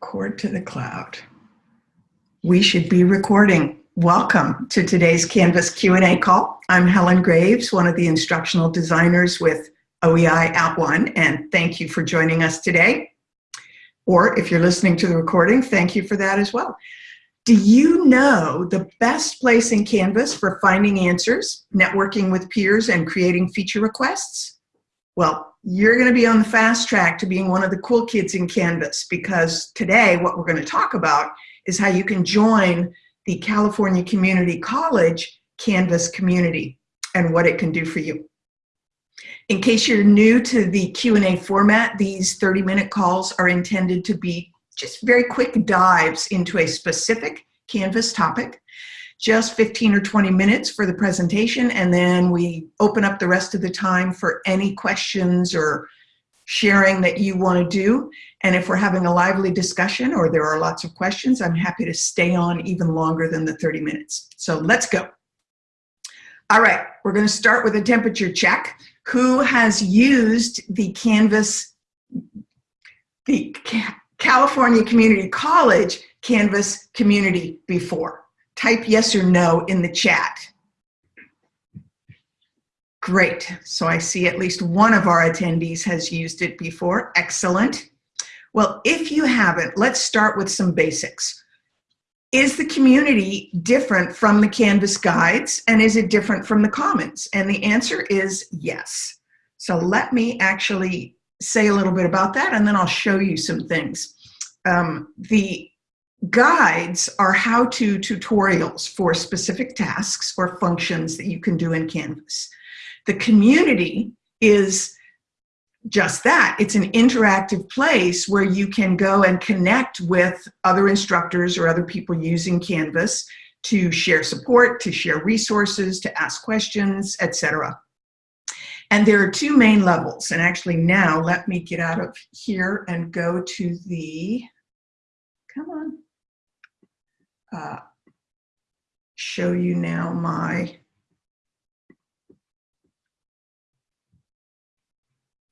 Record to the cloud. We should be recording. Welcome to today's Canvas Q&A call. I'm Helen Graves, one of the instructional designers with OEI At One, and thank you for joining us today. Or if you're listening to the recording, thank you for that as well. Do you know the best place in Canvas for finding answers, networking with peers, and creating feature requests? Well, you're going to be on the fast track to being one of the cool kids in Canvas because today what we're going to talk about is how you can join the California Community College Canvas community and what it can do for you. In case you're new to the Q&A format, these 30-minute calls are intended to be just very quick dives into a specific Canvas topic just 15 or 20 minutes for the presentation, and then we open up the rest of the time for any questions or sharing that you want to do. And if we're having a lively discussion or there are lots of questions, I'm happy to stay on even longer than the 30 minutes. So let's go. All right, we're going to start with a temperature check. Who has used the Canvas, the California Community College Canvas community before? Type yes or no in the chat. Great, so I see at least one of our attendees has used it before, excellent. Well, if you haven't, let's start with some basics. Is the community different from the Canvas guides and is it different from the Commons? And the answer is yes. So let me actually say a little bit about that and then I'll show you some things. Um, the Guides are how-to tutorials for specific tasks or functions that you can do in Canvas. The community is just that. It's an interactive place where you can go and connect with other instructors or other people using Canvas to share support, to share resources, to ask questions, etc. And there are two main levels. And actually now let me get out of here and go to the, come on, uh, show you now my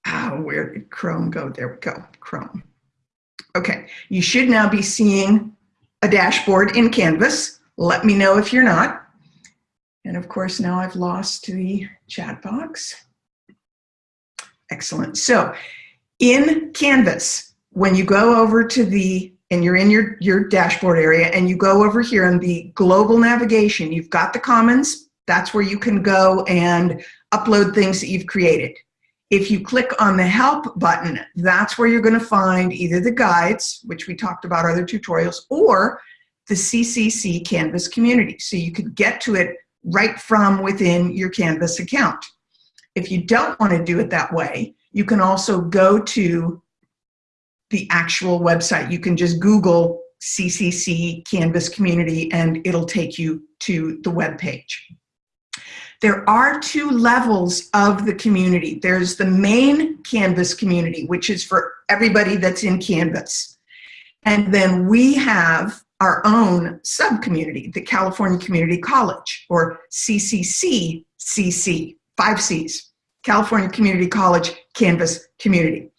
ah, where did Chrome go? There we go, Chrome. Okay, you should now be seeing a dashboard in Canvas. Let me know if you're not. And of course, now I've lost the chat box. Excellent. So in Canvas, when you go over to the and you're in your, your dashboard area and you go over here in the global navigation, you've got the commons, that's where you can go and upload things that you've created. If you click on the help button, that's where you're gonna find either the guides, which we talked about other tutorials, or the CCC Canvas community. So you could get to it right from within your Canvas account. If you don't wanna do it that way, you can also go to the actual website. You can just Google CCC Canvas community and it'll take you to the web page. There are two levels of the community. There's the main Canvas community, which is for everybody that's in Canvas. And then we have our own sub-community, the California Community College, or CCC CC, five Cs, California Community College Canvas Community.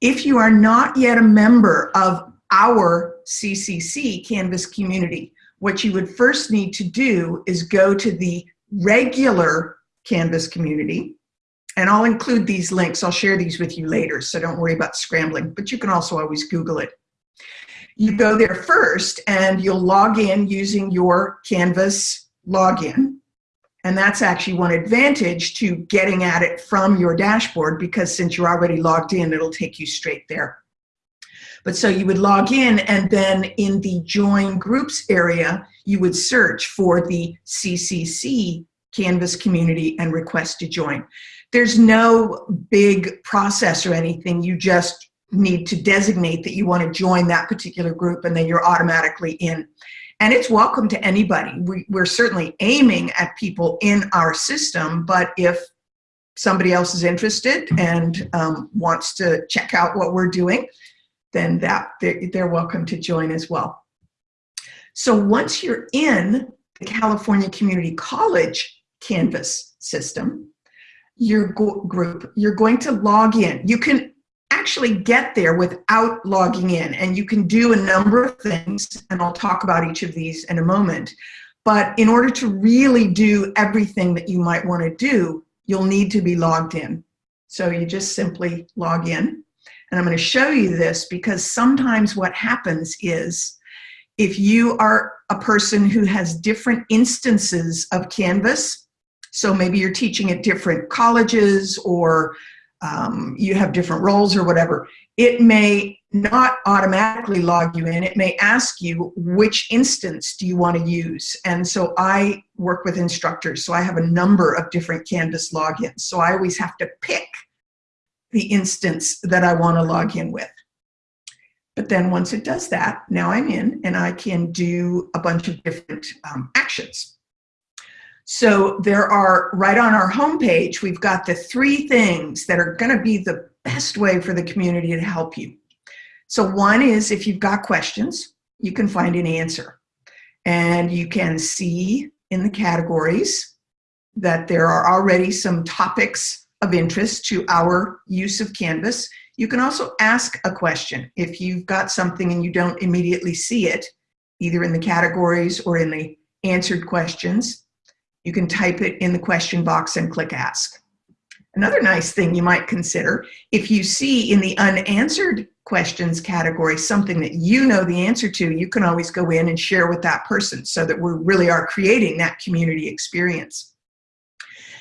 If you are not yet a member of our CCC Canvas community, what you would first need to do is go to the regular Canvas community, and I'll include these links. I'll share these with you later, so don't worry about scrambling, but you can also always Google it. You go there first, and you'll log in using your Canvas login. And that's actually one advantage to getting at it from your dashboard because since you're already logged in, it'll take you straight there. But so you would log in and then in the join groups area, you would search for the CCC Canvas community and request to join. There's no big process or anything. You just need to designate that you want to join that particular group and then you're automatically in and it's welcome to anybody. We, we're certainly aiming at people in our system, but if somebody else is interested and um, wants to check out what we're doing, then that they're, they're welcome to join as well. So once you're in the California Community College Canvas system, your group, you're going to log in. You can actually get there without logging in and you can do a number of things and I'll talk about each of these in a moment. But in order to really do everything that you might want to do, you'll need to be logged in. So you just simply log in. And I'm going to show you this because sometimes what happens is if you are a person who has different instances of Canvas, so maybe you're teaching at different colleges or um, you have different roles or whatever, it may not automatically log you in. It may ask you which instance do you want to use. And so I work with instructors, so I have a number of different Canvas logins. So I always have to pick the instance that I want to log in with. But then once it does that, now I'm in and I can do a bunch of different um, actions. So there are, right on our homepage, we've got the three things that are gonna be the best way for the community to help you. So one is if you've got questions, you can find an answer. And you can see in the categories that there are already some topics of interest to our use of Canvas. You can also ask a question. If you've got something and you don't immediately see it, either in the categories or in the answered questions, you can type it in the question box and click ask. Another nice thing you might consider, if you see in the unanswered questions category something that you know the answer to, you can always go in and share with that person so that we really are creating that community experience.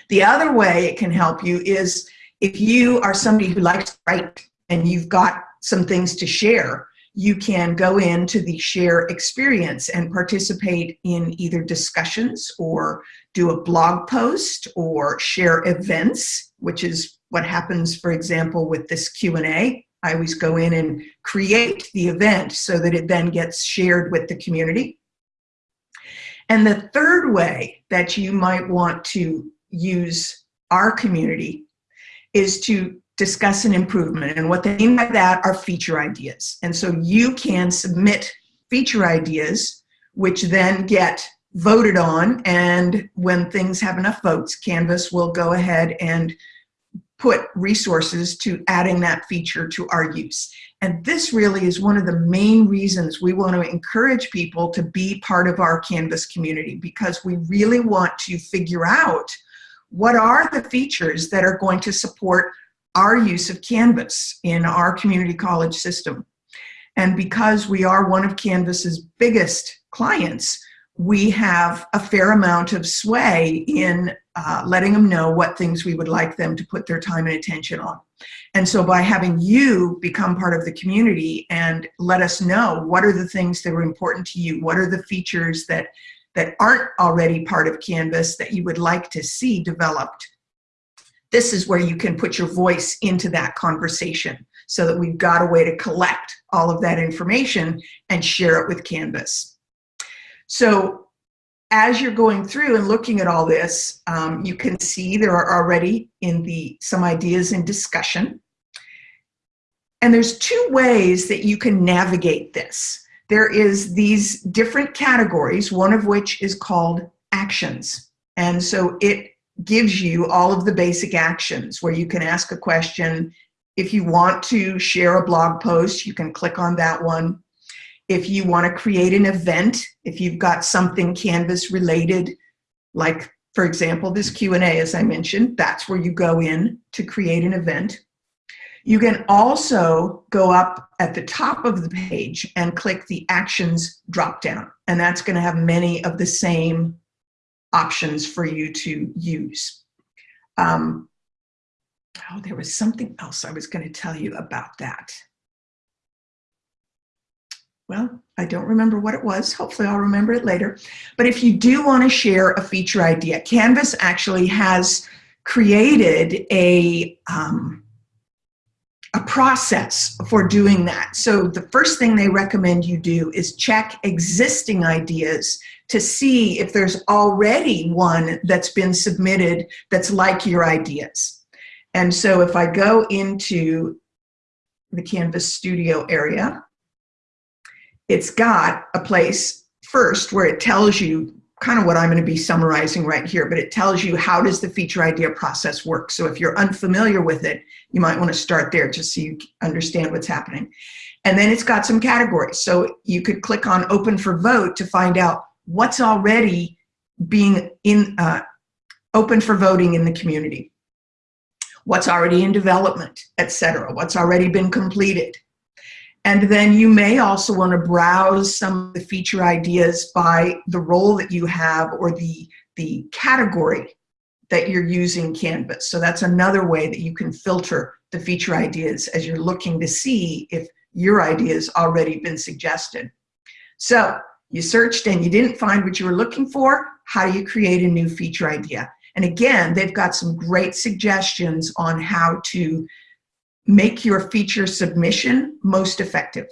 The other way it can help you is if you are somebody who likes to write and you've got some things to share, you can go into the share experience and participate in either discussions or do a blog post or share events, which is what happens, for example, with this Q&A. I always go in and create the event so that it then gets shared with the community. And the third way that you might want to use our community is to discuss an improvement. And what they mean by that are feature ideas. And so you can submit feature ideas, which then get voted on. And when things have enough votes, Canvas will go ahead and put resources to adding that feature to our use. And this really is one of the main reasons we want to encourage people to be part of our Canvas community because we really want to figure out what are the features that are going to support our use of Canvas in our community college system. And because we are one of Canvas's biggest clients, we have a fair amount of sway in uh, letting them know what things we would like them to put their time and attention on. And so by having you become part of the community and let us know what are the things that are important to you, what are the features that, that aren't already part of Canvas that you would like to see developed, this is where you can put your voice into that conversation so that we've got a way to collect all of that information and share it with Canvas. So as you're going through and looking at all this, um, you can see there are already in the some ideas in discussion. And there's two ways that you can navigate this. There is these different categories, one of which is called actions. And so it gives you all of the basic actions where you can ask a question. If you want to share a blog post, you can click on that one. If you want to create an event, if you've got something Canvas related, like for example, this Q&A, as I mentioned, that's where you go in to create an event. You can also go up at the top of the page and click the actions drop down, and that's going to have many of the same options for you to use. Um, oh, there was something else I was going to tell you about that. Well, I don't remember what it was. Hopefully I'll remember it later. But if you do want to share a feature idea, Canvas actually has created a, um, a process for doing that. So the first thing they recommend you do is check existing ideas to see if there's already one that's been submitted that's like your ideas. And so if I go into the Canvas Studio area, it's got a place first where it tells you kind of what I'm going to be summarizing right here, but it tells you how does the feature idea process work. So if you're unfamiliar with it, you might want to start there just so you understand what's happening. And then it's got some categories. So you could click on open for vote to find out what's already being in uh, open for voting in the community, what's already in development, etc., what's already been completed. And then you may also want to browse some of the feature ideas by the role that you have or the, the category that you're using Canvas. So that's another way that you can filter the feature ideas as you're looking to see if your idea has already been suggested. So you searched and you didn't find what you were looking for. How do you create a new feature idea? And again, they've got some great suggestions on how to make your feature submission most effective.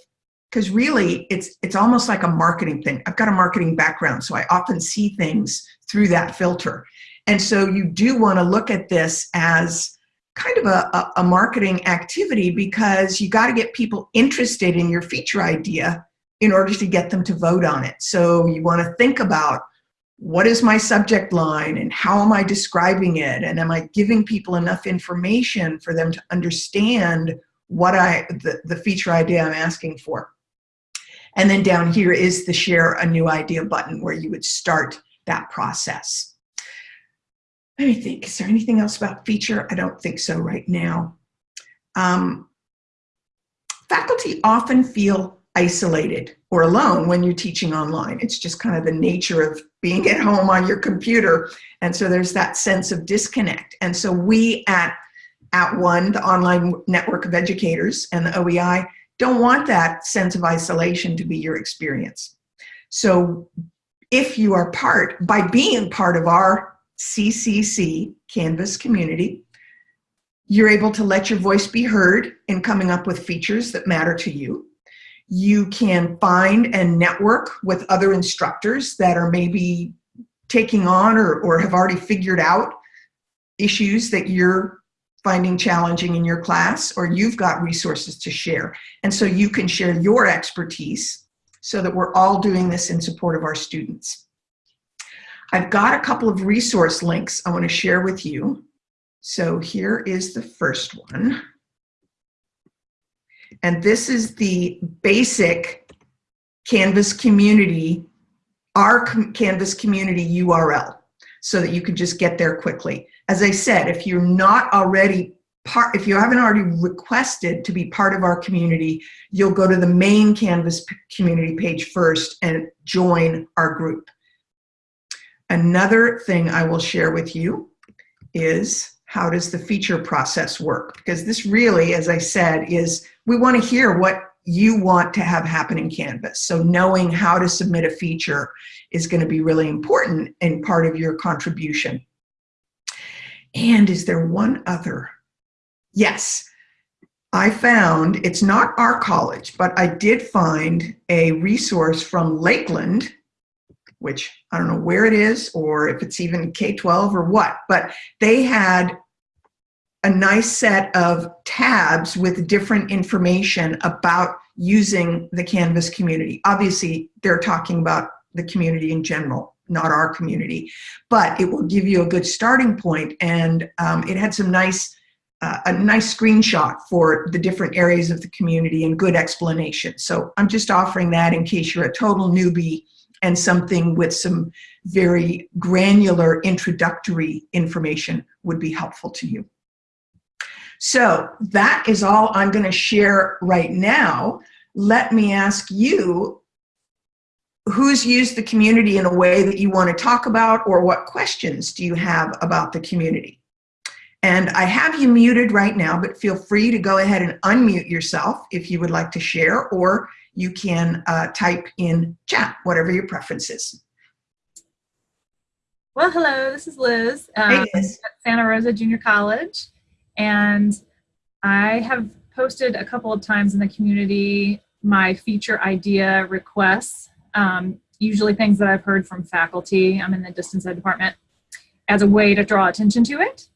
Because really, it's, it's almost like a marketing thing. I've got a marketing background, so I often see things through that filter. And so you do want to look at this as kind of a, a, a marketing activity because you got to get people interested in your feature idea in order to get them to vote on it. So you want to think about what is my subject line and how am I describing it? And am I giving people enough information for them to understand what I, the, the feature idea I'm asking for? And then down here is the share a new idea button where you would start that process. Let me think, is there anything else about feature? I don't think so right now. Um, faculty often feel isolated or alone when you're teaching online. It's just kind of the nature of being at home on your computer. And so there's that sense of disconnect. And so we at, at ONE, the online network of educators and the OEI, don't want that sense of isolation to be your experience. So if you are part, by being part of our CCC Canvas community. You're able to let your voice be heard in coming up with features that matter to you. You can find and network with other instructors that are maybe taking on or, or have already figured out issues that you're finding challenging in your class or you've got resources to share. And so you can share your expertise so that we're all doing this in support of our students. I've got a couple of resource links I want to share with you. So here is the first one. And this is the basic Canvas community, our Canvas community URL, so that you can just get there quickly. As I said, if you're not already part, if you haven't already requested to be part of our community, you'll go to the main Canvas community page first and join our group. Another thing I will share with you is how does the feature process work? Because this really, as I said, is we want to hear what you want to have happen in Canvas. So knowing how to submit a feature is going to be really important and part of your contribution. And is there one other? Yes, I found, it's not our college, but I did find a resource from Lakeland which I don't know where it is or if it's even K-12 or what, but they had a nice set of tabs with different information about using the Canvas community. Obviously, they're talking about the community in general, not our community, but it will give you a good starting point and um, it had some nice uh, a nice screenshot for the different areas of the community and good explanation. So I'm just offering that in case you're a total newbie and something with some very granular introductory information would be helpful to you. So that is all I'm going to share right now. Let me ask you, who's used the community in a way that you want to talk about or what questions do you have about the community? And I have you muted right now, but feel free to go ahead and unmute yourself if you would like to share or you can uh, type in chat, whatever your preference is. Well, hello, this is Liz, um, hey, Liz. at Santa Rosa Junior College. And I have posted a couple of times in the community my feature idea requests, um, usually things that I've heard from faculty. I'm in the distance ed department as a way to draw attention to it.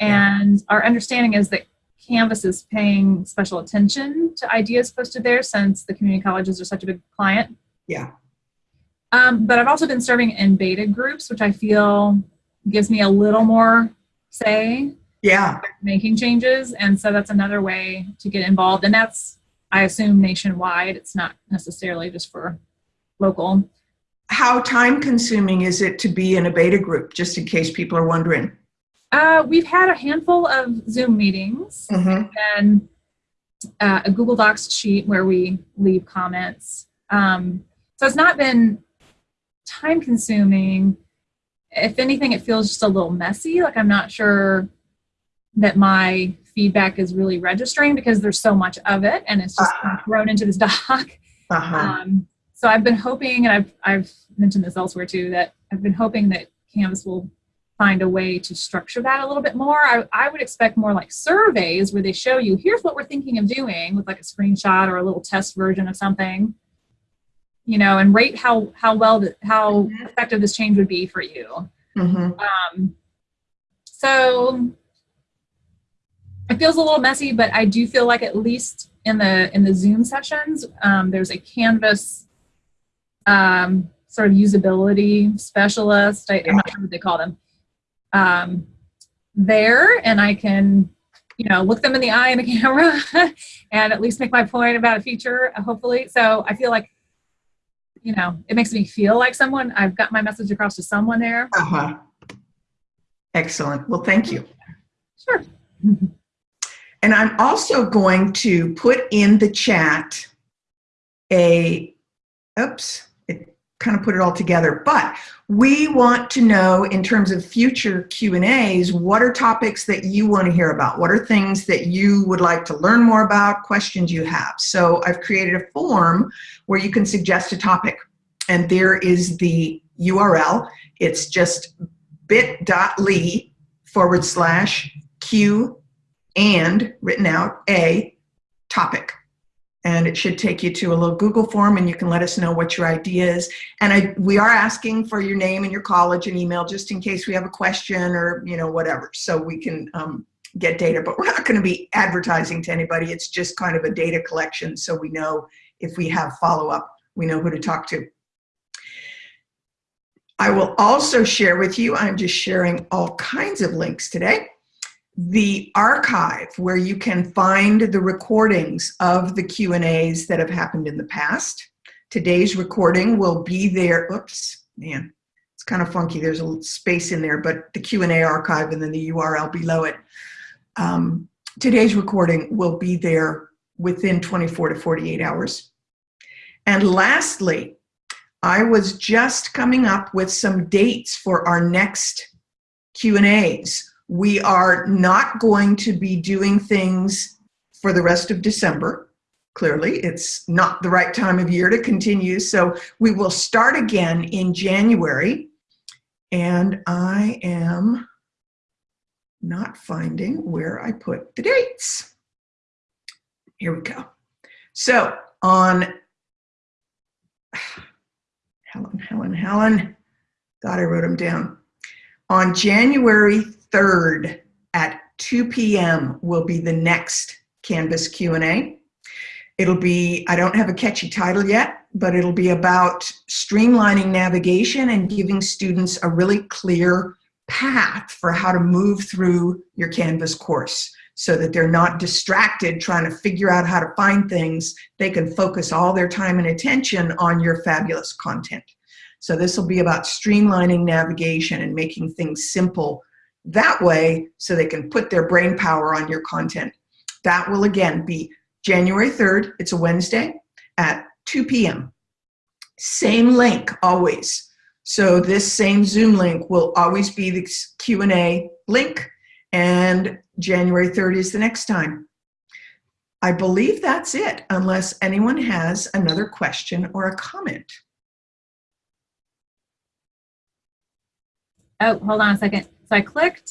And yeah. our understanding is that Canvas is paying special attention to ideas posted there since the community colleges are such a big client. Yeah. Um, but I've also been serving in beta groups, which I feel gives me a little more say Yeah. making changes. And so that's another way to get involved. And that's, I assume, nationwide. It's not necessarily just for local. How time consuming is it to be in a beta group, just in case people are wondering? Uh, we've had a handful of Zoom meetings Mhm. and uh, a Google Docs sheet where we leave comments. Um, so it's not been time consuming. If anything, it feels just a little messy. Like I'm not sure that my feedback is really registering because there's so much of it and it's just Ah. thrown into this doc. Uh-huh. Um, so I've been hoping, and I've, I've mentioned this elsewhere too, that I've been hoping that Canvas will find a way to structure that a little bit more. I, I would expect more like surveys where they show you, here's what we're thinking of doing with like a screenshot or a little test version of something, you know, and rate how, how well, that, how Mhm. effective this change would be for you. Mhm. Um, so it feels a little messy, but I do feel like at least in the in the Zoom sessions, um, there's a Canvas um, sort of usability specialist. I, I'm not sure what they call them um, there, and I can you know look them in the eye in the camera and at least make my point about a feature. Hopefully, so I feel like you know it makes me feel like someone. I've got my message across to someone there. Uh-huh. Excellent. Well, thank you. Sure. And I'm also going to put in the chat a, oops, kind of put it all together, but we want to know in terms of future Q&As, what are topics that you want to hear about? What are things that you would like to learn more about, questions you have? So I've created a form where you can suggest a topic and there is the URL. It's just bit.ly forward slash Q and written out a topic. And it should take you to a little Google form and you can let us know what your idea is. And I, we are asking for your name and your college and email just in case we have a question or, you know, whatever. So we can um, get data, but we're not going to be advertising to anybody. It's just kind of a data collection so we know if we have follow up, we know who to talk to. I will also share with you, I'm just sharing all kinds of links today the archive where you can find the recordings of the Q&As that have happened in the past. Today's recording will be there. Oops, man, it's kind of funky. There's a little space in there, but the Q&A archive and then the URL below it. Um, today's recording will be there within 24 to 48 hours. And lastly, I was just coming up with some dates for our next Q&As we are not going to be doing things for the rest of December. Clearly, it's not the right time of year to continue. So we will start again in January. And I am not finding where I put the dates. Here we go. So on Helen, Helen, Helen, thought I wrote them down. On January 3rd at 2 p.m. will be the next Canvas Q&A. It'll be, I don't have a catchy title yet, but it'll be about streamlining navigation and giving students a really clear path for how to move through your Canvas course so that they're not distracted trying to figure out how to find things. They can focus all their time and attention on your fabulous content. So this will be about streamlining navigation and making things simple that way so they can put their brain power on your content. That will again be January 3rd, it's a Wednesday, at 2 p.m. Same link always. So this same Zoom link will always be the Q&A link and January 3rd is the next time. I believe that's it, unless anyone has another question or a comment. Oh, hold on a second. So I clicked,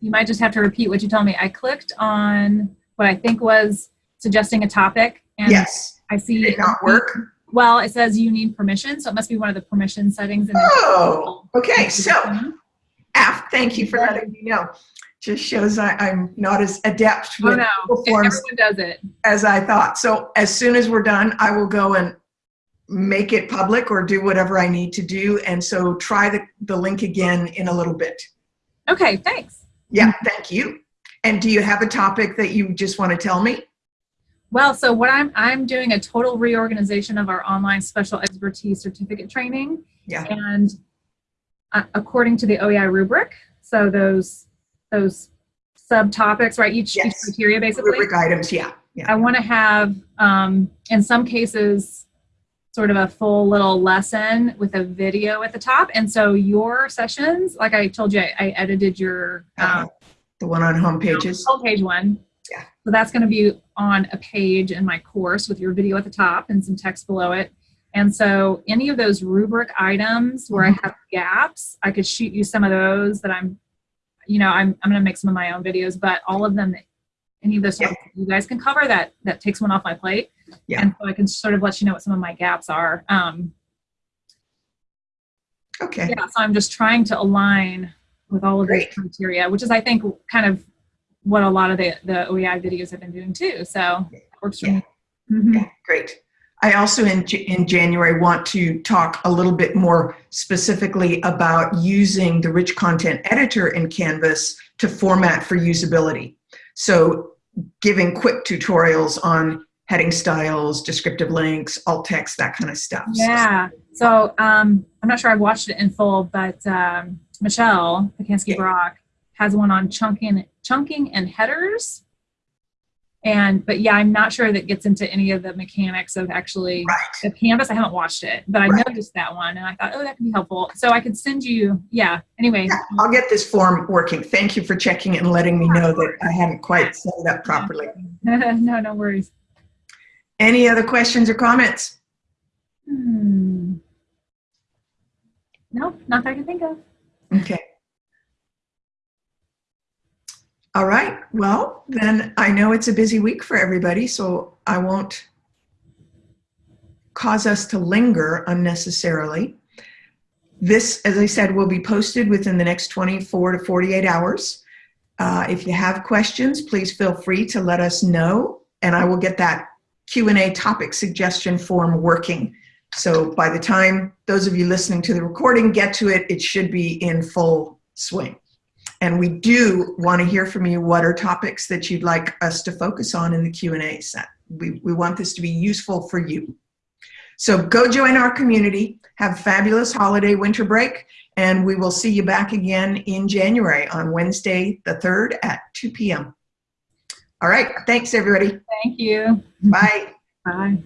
you might just have to repeat what you told me. I clicked on what I think was suggesting a topic. And yes. I see Did it not work? Well, it says you need permission, so it must be one of the permission settings. In oh, okay. So, Af, thank you for letting me know. Just shows I, am not as adept oh, with oh, no. forms does it. as I thought. So as soon as we're done, I will go and make it public or do whatever I need to do. And so try the, the link again in a little bit. Okay, thanks. Yeah, thank you. And do you have a topic that you just want to tell me? Well, so what I'm I'm doing a total reorganization of our online special expertise certificate training. Yeah. And uh, according to the OEI rubric, so those those subtopics, right? Each, each criteria basically. Rubric items, yeah. Yeah. I want to have, um, in some cases, sort of a full little lesson with a video at the top. And so your sessions, like I told you, I, I edited your Uh, um, the one on home pages. home page one. Yeah. So that's going to be on a page in my course with your video at the top and some text below it. And so any of those rubric items where Mm-hmm. I have gaps, I could shoot you some of those that I'm, you know, I'm, I'm going to make some of my own videos, but all of them, any of those Yeah. you guys can cover that, that takes one off my plate. Yeah. And so I can sort of let you know what some of my gaps are. Um, Okay. yeah, so I'm just trying to align with all of Great. criteria, which is, I think, kind of what a lot of the, the OEI videos have been doing too. So it works for Yeah. me. Mhm. Yeah, great. I also in, in January want to talk a little bit more specifically about using the rich content editor in Canvas to format for usability. So giving quick tutorials on heading styles, descriptive links, alt text, that kind of stuff. Yeah. So um, I'm not sure I've watched it in full, but um, Michelle Pacansky Yeah. Brock has one on chunking, chunking and headers. And but yeah, I'm not sure that gets into any of the mechanics of actually Right. the canvas. I haven't watched it, but I Right. noticed that one and I thought, oh, that could be helpful. So I could send you. Yeah. Anyway. Yeah, I'll get this form working. Thank you for checking it and letting me know that I hadn't quite set it up properly. no, no worries. Any other questions or comments? Hmm. Nope, not that I can think of. Okay. All right. Well, then I know it's a busy week for everybody, so I won't cause us to linger unnecessarily. This, as I said, will be posted within the next 24 to 48 hours. Uh, if you have questions, please feel free to let us know, and I will get that Q&A topic suggestion form working. So by the time those of you listening to the recording get to it, it should be in full swing. And we do want to hear from you what are topics that you'd like us to focus on in the Q&A set. We, we want this to be useful for you. So go join our community, have a fabulous holiday winter break, and we will see you back again in January on Wednesday the 3rd at 2 p.m. All right, thanks everybody. Thank you. Bye. Bye.